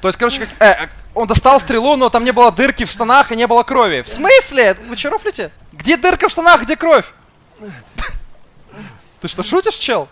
То есть, короче, как... э, он достал стрелу, но там не было дырки в штанах и не было крови. В смысле? Вы че рофлите? Где дырка в штанах, где кровь? Ты что, шутишь, чел?